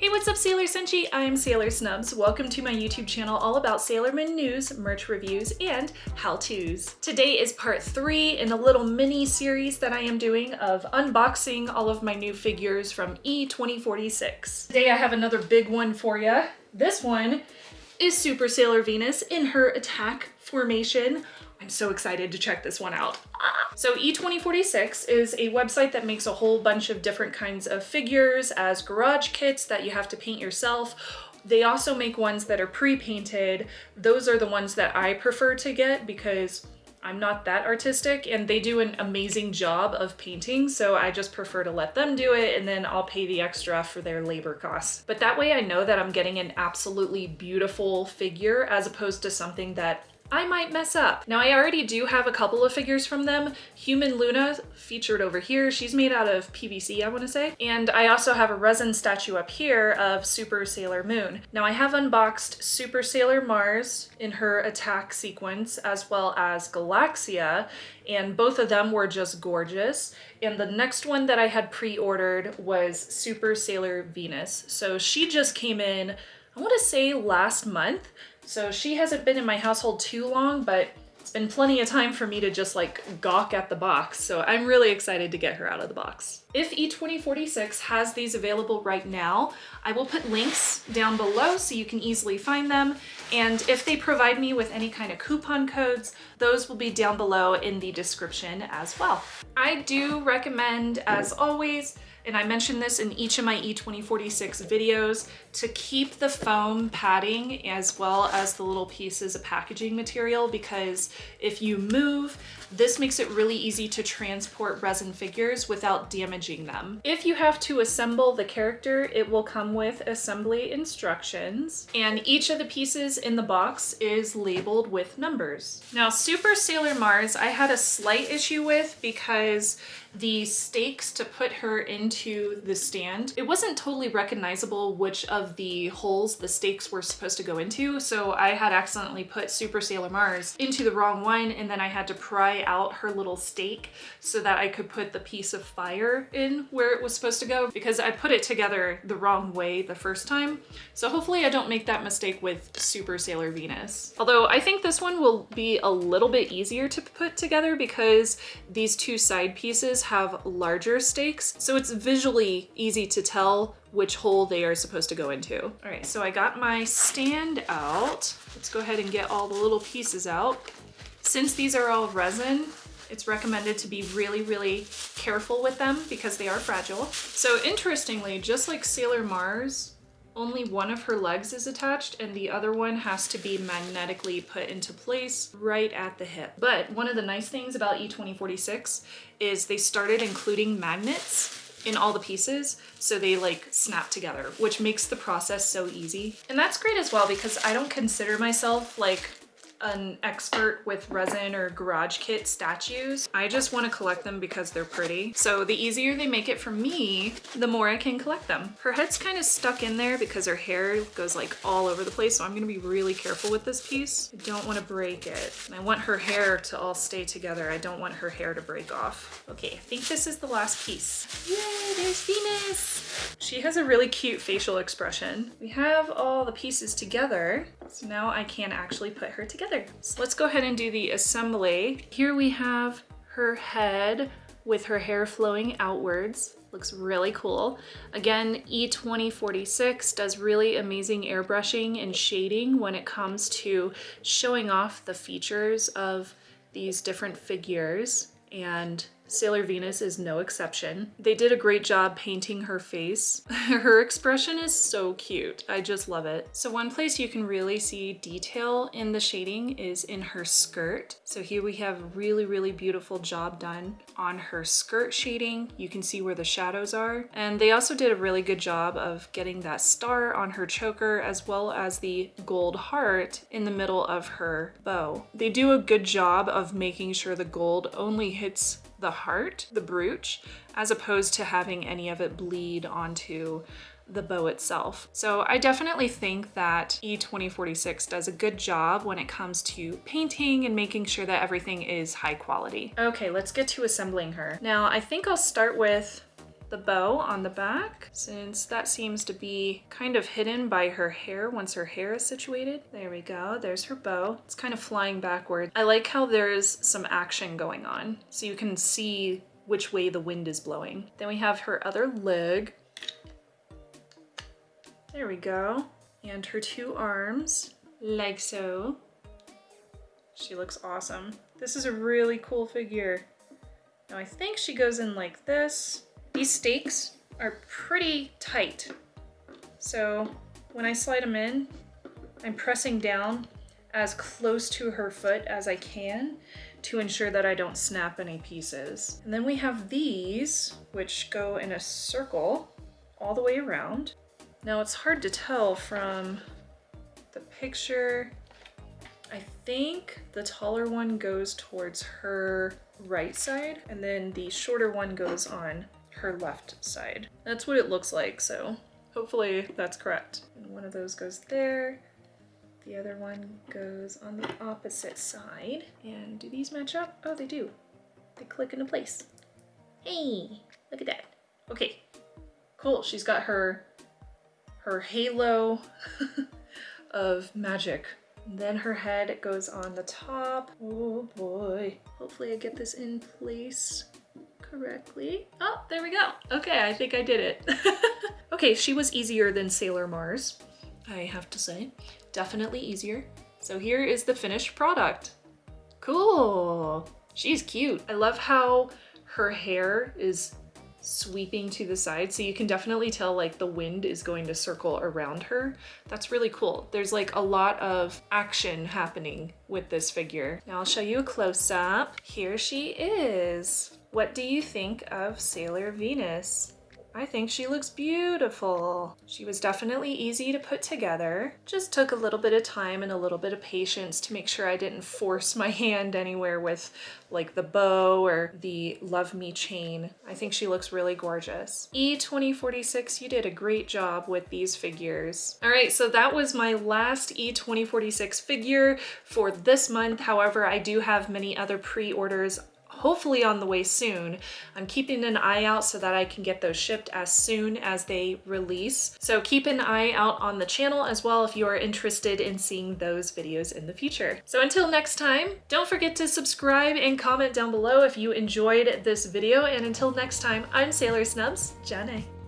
Hey, what's up Sailor Senshi? I'm Sailor Snubs. Welcome to my YouTube channel all about Sailor Moon news, merch reviews, and how-tos. Today is part three in a little mini series that I am doing of unboxing all of my new figures from E2046. Today I have another big one for you. This one is Super Sailor Venus in her attack formation. I'm so excited to check this one out. So E2046 is a website that makes a whole bunch of different kinds of figures as garage kits that you have to paint yourself. They also make ones that are pre-painted. Those are the ones that I prefer to get because I'm not that artistic and they do an amazing job of painting so I just prefer to let them do it and then I'll pay the extra for their labor costs. But that way I know that I'm getting an absolutely beautiful figure as opposed to something that I might mess up. Now I already do have a couple of figures from them. Human Luna featured over here. She's made out of PVC, I want to say. And I also have a resin statue up here of Super Sailor Moon. Now I have unboxed Super Sailor Mars in her attack sequence as well as Galaxia and both of them were just gorgeous. And the next one that I had pre-ordered was Super Sailor Venus. So she just came in, I want to say last month. So she hasn't been in my household too long, but it's been plenty of time for me to just like gawk at the box. So I'm really excited to get her out of the box. If E2046 has these available right now, I will put links down below so you can easily find them. And if they provide me with any kind of coupon codes, those will be down below in the description as well. I do recommend, as always, and I mentioned this in each of my E2046 videos, to keep the foam padding as well as the little pieces of packaging material because if you move, this makes it really easy to transport resin figures without damaging them. If you have to assemble the character, it will come with assembly instructions, and each of the pieces in the box is labeled with numbers. Now, Super Sailor Mars, I had a slight issue with because the stakes to put her into the stand, it wasn't totally recognizable which of the holes the stakes were supposed to go into. So I had accidentally put Super Sailor Mars into the wrong one and then I had to pry out her little stake so that I could put the piece of fire in where it was supposed to go because I put it together the wrong way the first time. So hopefully I don't make that mistake with Super Sailor Venus. Although I think this one will be a little bit easier to put together because these two side pieces have larger stakes, so it's visually easy to tell which hole they are supposed to go into. All right, so I got my stand out. Let's go ahead and get all the little pieces out. Since these are all resin, it's recommended to be really, really careful with them because they are fragile. So interestingly, just like Sailor Mars, only one of her legs is attached and the other one has to be magnetically put into place right at the hip. But one of the nice things about E2046 is they started including magnets in all the pieces so they like snap together which makes the process so easy and that's great as well because I don't consider myself like an expert with resin or garage kit statues. I just want to collect them because they're pretty. So the easier they make it for me, the more I can collect them. Her head's kind of stuck in there because her hair goes like all over the place. So I'm going to be really careful with this piece. I don't want to break it. And I want her hair to all stay together. I don't want her hair to break off. Okay, I think this is the last piece. Yay, there's Venus. She has a really cute facial expression. We have all the pieces together. So now I can actually put her together together. So let's go ahead and do the assembly. Here we have her head with her hair flowing outwards. Looks really cool. Again, E2046 does really amazing airbrushing and shading when it comes to showing off the features of these different figures and Sailor Venus is no exception. They did a great job painting her face. her expression is so cute. I just love it. So one place you can really see detail in the shading is in her skirt. So here we have a really, really beautiful job done on her skirt shading. You can see where the shadows are. And they also did a really good job of getting that star on her choker as well as the gold heart in the middle of her bow. They do a good job of making sure the gold only hits the heart, the brooch, as opposed to having any of it bleed onto the bow itself. So I definitely think that E2046 does a good job when it comes to painting and making sure that everything is high quality. Okay, let's get to assembling her. Now I think I'll start with the bow on the back since that seems to be kind of hidden by her hair once her hair is situated. There we go. There's her bow. It's kind of flying backward. I like how there's some action going on so you can see which way the wind is blowing. Then we have her other leg. There we go. And her two arms, like so. She looks awesome. This is a really cool figure. Now I think she goes in like this. These stakes are pretty tight. So when I slide them in, I'm pressing down as close to her foot as I can to ensure that I don't snap any pieces. And then we have these, which go in a circle all the way around. Now it's hard to tell from the picture. I think the taller one goes towards her right side and then the shorter one goes on her left side. That's what it looks like, so hopefully that's correct. And one of those goes there, the other one goes on the opposite side. And do these match up? Oh, they do. They click into place. Hey, look at that. Okay, cool. She's got her, her halo of magic then her head goes on the top. Oh boy. Hopefully I get this in place correctly. Oh, there we go. Okay, I think I did it. okay, she was easier than Sailor Mars, I have to say. Definitely easier. So here is the finished product. Cool. She's cute. I love how her hair is sweeping to the side so you can definitely tell like the wind is going to circle around her. That's really cool. There's like a lot of action happening with this figure. Now I'll show you a close-up. Here she is. What do you think of Sailor Venus? I think she looks beautiful. She was definitely easy to put together. Just took a little bit of time and a little bit of patience to make sure I didn't force my hand anywhere with like the bow or the Love Me chain. I think she looks really gorgeous. E2046, you did a great job with these figures. All right, so that was my last E2046 figure for this month. However, I do have many other pre-orders hopefully on the way soon. I'm keeping an eye out so that I can get those shipped as soon as they release. So keep an eye out on the channel as well if you are interested in seeing those videos in the future. So until next time, don't forget to subscribe and comment down below if you enjoyed this video. And until next time, I'm Sailor Snubs, Janae.